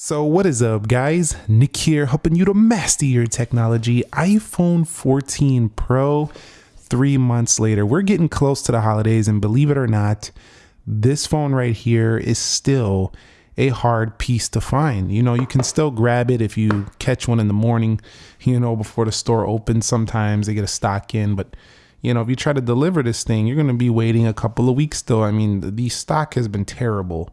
So, what is up, guys? Nick here, helping you to master your technology. iPhone 14 Pro, three months later. We're getting close to the holidays, and believe it or not, this phone right here is still a hard piece to find. You know, you can still grab it if you catch one in the morning, you know, before the store opens. Sometimes they get a stock in, but you know, if you try to deliver this thing, you're going to be waiting a couple of weeks still. I mean, the stock has been terrible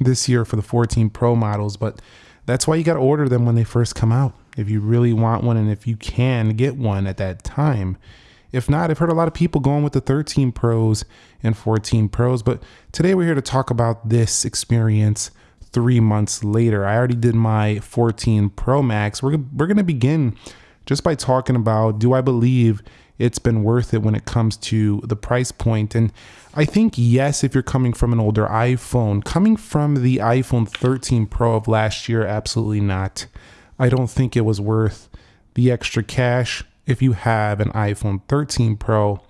this year for the 14 Pro models, but that's why you got to order them when they first come out. If you really want one and if you can get one at that time. If not, I've heard a lot of people going with the 13 Pros and 14 Pros, but today we're here to talk about this experience three months later. I already did my 14 Pro Max. We're, we're going to begin just by talking about do I believe it's been worth it when it comes to the price point. And I think, yes, if you're coming from an older iPhone, coming from the iPhone 13 Pro of last year, absolutely not. I don't think it was worth the extra cash if you have an iPhone 13 Pro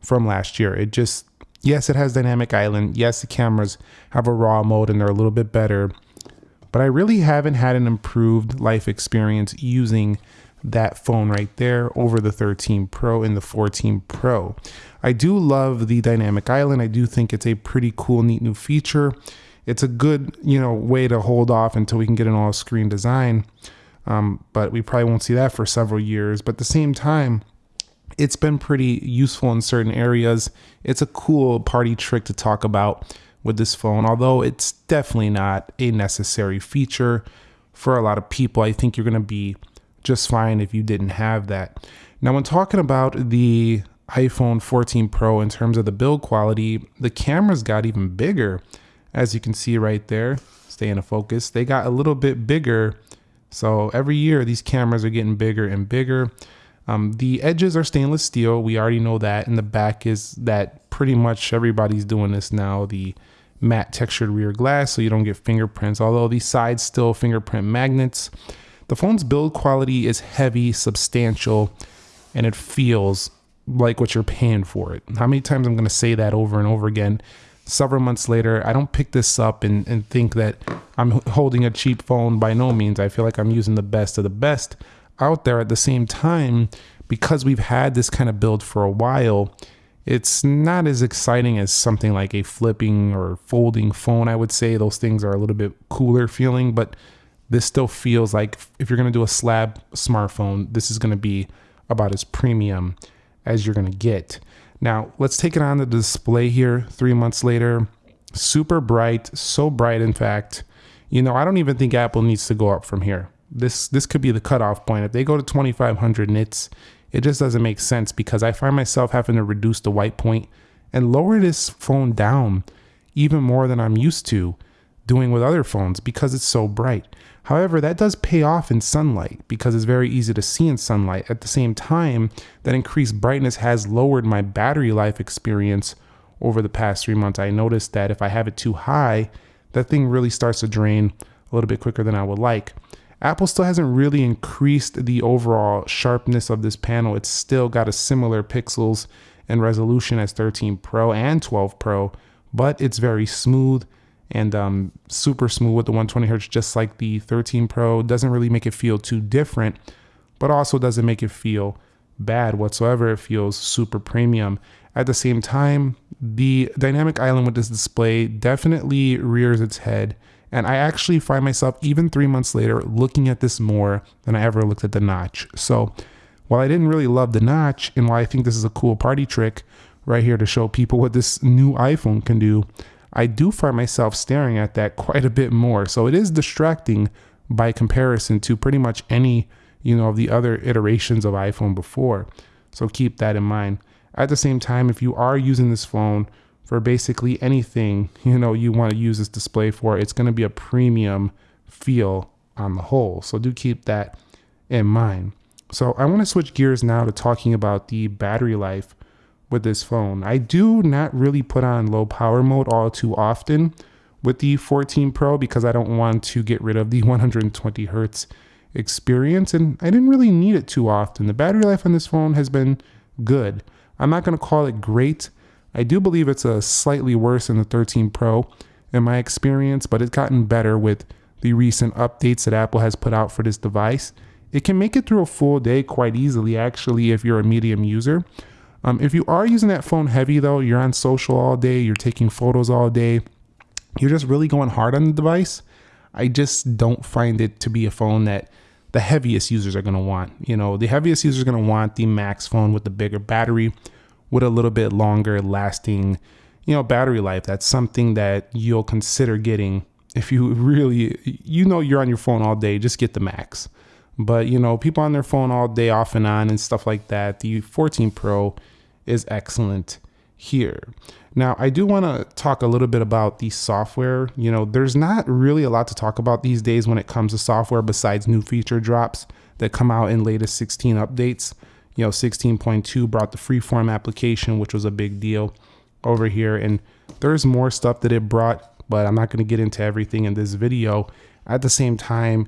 from last year. It just, yes, it has dynamic island. Yes, the cameras have a raw mode and they're a little bit better. But I really haven't had an improved life experience using that phone right there over the 13 Pro and the 14 Pro. I do love the dynamic island. I do think it's a pretty cool, neat new feature. It's a good, you know, way to hold off until we can get an all screen design. Um, but we probably won't see that for several years. But at the same time, it's been pretty useful in certain areas. It's a cool party trick to talk about with this phone, although it's definitely not a necessary feature for a lot of people. I think you're going to be just fine if you didn't have that. Now, when talking about the iPhone 14 Pro in terms of the build quality, the cameras got even bigger. As you can see right there, stay in a focus, they got a little bit bigger. So every year, these cameras are getting bigger and bigger. Um, the edges are stainless steel. We already know that. And the back is that pretty much everybody's doing this now. The matte textured rear glass so you don't get fingerprints, although these sides still fingerprint magnets. The phone's build quality is heavy, substantial, and it feels like what you're paying for it. How many times I'm going to say that over and over again? Several months later, I don't pick this up and, and think that I'm holding a cheap phone by no means. I feel like I'm using the best of the best out there at the same time because we've had this kind of build for a while. It's not as exciting as something like a flipping or folding phone. I would say those things are a little bit cooler feeling, but this still feels like if you're going to do a slab smartphone, this is going to be about as premium as you're going to get. Now, let's take it on the display here three months later. Super bright, so bright, in fact. You know, I don't even think Apple needs to go up from here. This this could be the cutoff point. If they go to 2500 nits, it just doesn't make sense because I find myself having to reduce the white point and lower this phone down even more than I'm used to doing with other phones because it's so bright. However, that does pay off in sunlight because it's very easy to see in sunlight. At the same time, that increased brightness has lowered my battery life experience over the past three months. I noticed that if I have it too high, that thing really starts to drain a little bit quicker than I would like. Apple still hasn't really increased the overall sharpness of this panel. It's still got a similar pixels and resolution as 13 Pro and 12 Pro, but it's very smooth and um, super smooth with the 120 hertz, just like the 13 Pro. Doesn't really make it feel too different, but also doesn't make it feel bad whatsoever. It feels super premium. At the same time, the dynamic island with this display definitely rears its head. And I actually find myself, even three months later, looking at this more than I ever looked at the notch. So while I didn't really love the notch, and while I think this is a cool party trick right here to show people what this new iPhone can do, I do find myself staring at that quite a bit more. So it is distracting by comparison to pretty much any, you know, of the other iterations of iPhone before. So keep that in mind. At the same time, if you are using this phone for basically anything, you know, you want to use this display for, it's going to be a premium feel on the whole. So do keep that in mind. So I want to switch gears now to talking about the battery life with this phone. I do not really put on low power mode all too often with the 14 Pro because I don't want to get rid of the 120 hertz experience and I didn't really need it too often. The battery life on this phone has been good. I'm not going to call it great. I do believe it's a slightly worse than the 13 Pro in my experience, but it's gotten better with the recent updates that Apple has put out for this device, it can make it through a full day quite easily, actually, if you're a medium user. Um, if you are using that phone heavy, though, you're on social all day, you're taking photos all day, you're just really going hard on the device. I just don't find it to be a phone that the heaviest users are going to want. You know, the heaviest users are going to want the Max phone with the bigger battery, with a little bit longer lasting, you know, battery life. That's something that you'll consider getting if you really, you know, you're on your phone all day. Just get the Max. But you know, people on their phone all day, off and on, and stuff like that. The 14 Pro is excellent here. Now, I do want to talk a little bit about the software. You know, there's not really a lot to talk about these days when it comes to software besides new feature drops that come out in latest 16 updates. You know, 16.2 brought the freeform application, which was a big deal over here. And there's more stuff that it brought, but I'm not going to get into everything in this video. At the same time,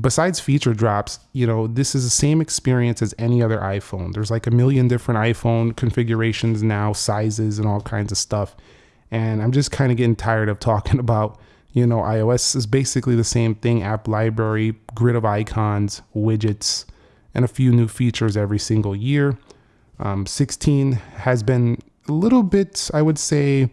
besides feature drops, you know, this is the same experience as any other iPhone. There's like a million different iPhone configurations now, sizes and all kinds of stuff. And I'm just kind of getting tired of talking about, you know, iOS is basically the same thing, app library, grid of icons, widgets, and a few new features every single year. Um, 16 has been a little bit, I would say,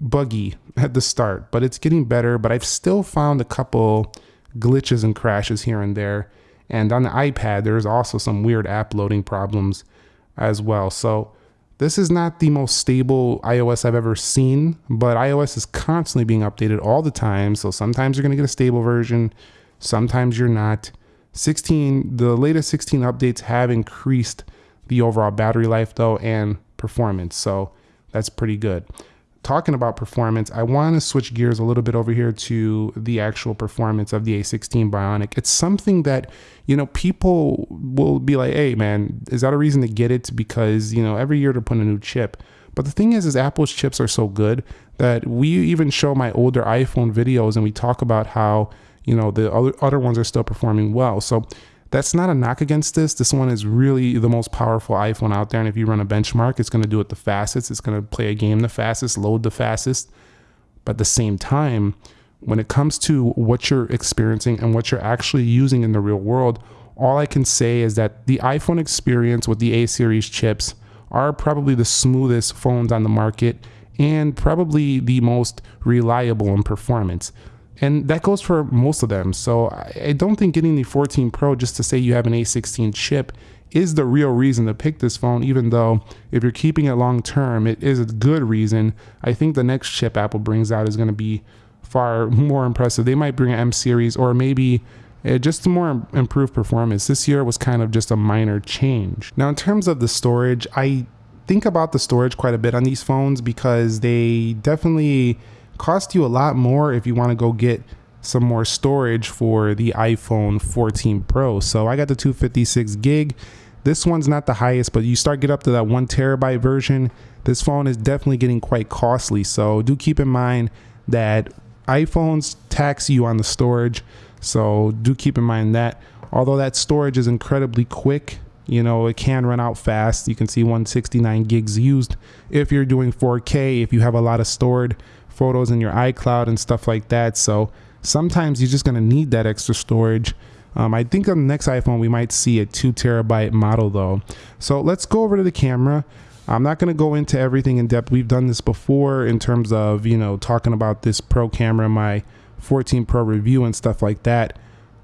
buggy at the start, but it's getting better. But I've still found a couple glitches and crashes here and there. And on the iPad, there's also some weird app loading problems as well. So this is not the most stable iOS I've ever seen, but iOS is constantly being updated all the time. So sometimes you're going to get a stable version, sometimes you're not. 16, the latest 16 updates have increased the overall battery life though and performance. So that's pretty good talking about performance, I want to switch gears a little bit over here to the actual performance of the A16 Bionic. It's something that, you know, people will be like, hey, man, is that a reason to get it? Because, you know, every year they're putting a new chip. But the thing is, is Apple's chips are so good that we even show my older iPhone videos and we talk about how, you know, the other, other ones are still performing well. So that's not a knock against this. This one is really the most powerful iPhone out there. And if you run a benchmark, it's going to do it the fastest. It's going to play a game the fastest, load the fastest. But at the same time, when it comes to what you're experiencing and what you're actually using in the real world, all I can say is that the iPhone experience with the A series chips are probably the smoothest phones on the market and probably the most reliable in performance. And that goes for most of them. So I don't think getting the 14 Pro just to say you have an A16 chip is the real reason to pick this phone, even though if you're keeping it long term, it is a good reason. I think the next chip Apple brings out is going to be far more impressive. They might bring an M series or maybe uh, just more improved performance. This year was kind of just a minor change. Now, in terms of the storage, I think about the storage quite a bit on these phones because they definitely cost you a lot more if you want to go get some more storage for the iPhone 14 Pro. So I got the 256 gig. This one's not the highest, but you start get up to that one terabyte version. This phone is definitely getting quite costly. So do keep in mind that iPhones tax you on the storage. So do keep in mind that. Although that storage is incredibly quick, you know, it can run out fast. You can see 169 gigs used if you're doing 4K, if you have a lot of stored photos in your iCloud and stuff like that. So sometimes you're just going to need that extra storage. Um, I think on the next iPhone, we might see a two terabyte model though. So let's go over to the camera. I'm not going to go into everything in depth. We've done this before in terms of, you know, talking about this pro camera, my 14 Pro review and stuff like that.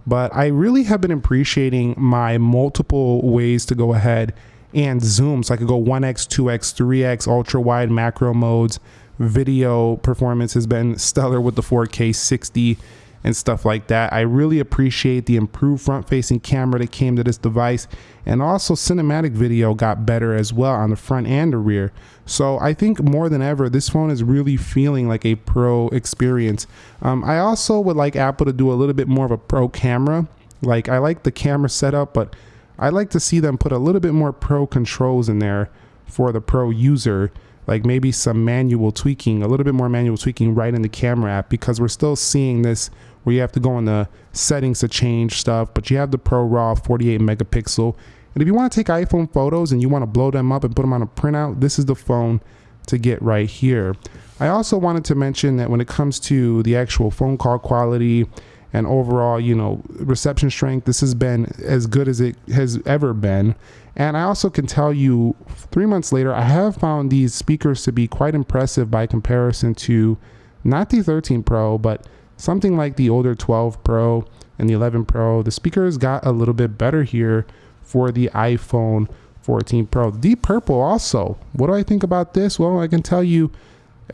But I really have been appreciating my multiple ways to go ahead and zoom. So I could go 1x, 2x, 3x, ultra wide macro modes video performance has been stellar with the 4K 60 and stuff like that. I really appreciate the improved front facing camera that came to this device and also cinematic video got better as well on the front and the rear. So I think more than ever, this phone is really feeling like a pro experience. Um, I also would like Apple to do a little bit more of a pro camera. Like I like the camera setup, but I like to see them put a little bit more pro controls in there for the pro user like maybe some manual tweaking, a little bit more manual tweaking right in the camera app because we're still seeing this where you have to go in the settings to change stuff, but you have the Pro RAW 48 megapixel. And if you want to take iPhone photos and you want to blow them up and put them on a printout, this is the phone to get right here. I also wanted to mention that when it comes to the actual phone call quality and overall, you know, reception strength. This has been as good as it has ever been. And I also can tell you, three months later, I have found these speakers to be quite impressive by comparison to not the 13 Pro, but something like the older 12 Pro and the 11 Pro. The speakers got a little bit better here for the iPhone 14 Pro. Deep Purple also. What do I think about this? Well, I can tell you,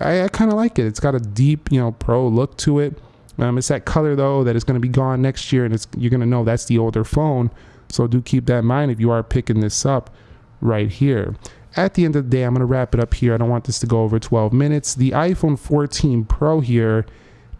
I, I kind of like it. It's got a deep, you know, pro look to it. Um, it's that color though that is going to be gone next year, and you're going to know that's the older phone. So do keep that in mind if you are picking this up right here. At the end of the day, I'm going to wrap it up here. I don't want this to go over 12 minutes. The iPhone 14 Pro here,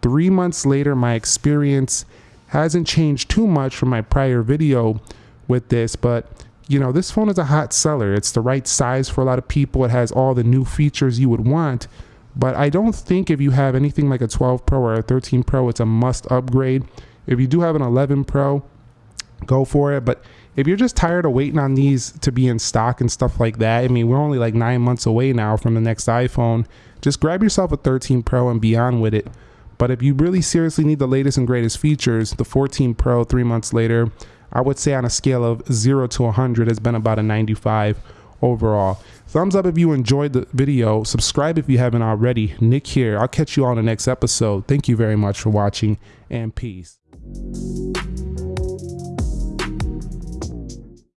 three months later, my experience hasn't changed too much from my prior video with this, but you know, this phone is a hot seller. It's the right size for a lot of people. It has all the new features you would want. But I don't think if you have anything like a 12 Pro or a 13 Pro, it's a must upgrade. If you do have an 11 Pro, go for it. But if you're just tired of waiting on these to be in stock and stuff like that, I mean, we're only like nine months away now from the next iPhone. Just grab yourself a 13 Pro and be on with it. But if you really seriously need the latest and greatest features, the 14 Pro three months later, I would say on a scale of 0 to 100 has been about a 95 overall. Thumbs up if you enjoyed the video. Subscribe if you haven't already. Nick here. I'll catch you on the next episode. Thank you very much for watching and peace.